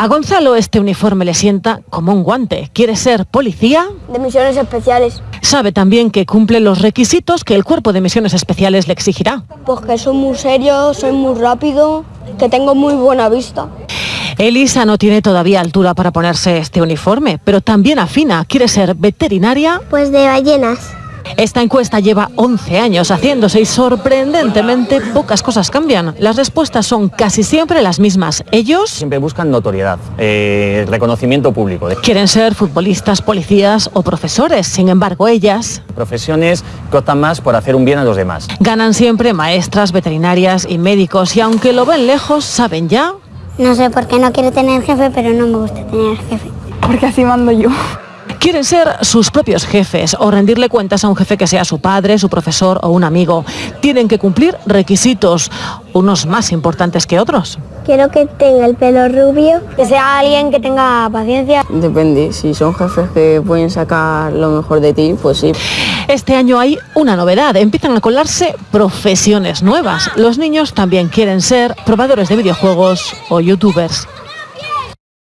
A Gonzalo este uniforme le sienta como un guante. ¿Quiere ser policía? De misiones especiales. Sabe también que cumple los requisitos que el cuerpo de misiones especiales le exigirá. Pues que soy muy serio, soy muy rápido, que tengo muy buena vista. Elisa no tiene todavía altura para ponerse este uniforme, pero también afina. ¿Quiere ser veterinaria? Pues de ballenas. Esta encuesta lleva 11 años haciéndose y sorprendentemente pocas cosas cambian. Las respuestas son casi siempre las mismas. Ellos siempre buscan notoriedad, eh, reconocimiento público. Quieren ser futbolistas, policías o profesores. Sin embargo, ellas... Profesiones que optan más por hacer un bien a los demás. Ganan siempre maestras, veterinarias y médicos y aunque lo ven lejos, saben ya... No sé por qué no quiero tener jefe, pero no me gusta tener jefe. Porque así mando yo. Quieren ser sus propios jefes o rendirle cuentas a un jefe que sea su padre, su profesor o un amigo. Tienen que cumplir requisitos, unos más importantes que otros. Quiero que tenga el pelo rubio. Que sea alguien que tenga paciencia. Depende, si son jefes que pueden sacar lo mejor de ti, pues sí. Este año hay una novedad, empiezan a colarse profesiones nuevas. Los niños también quieren ser probadores de videojuegos o youtubers.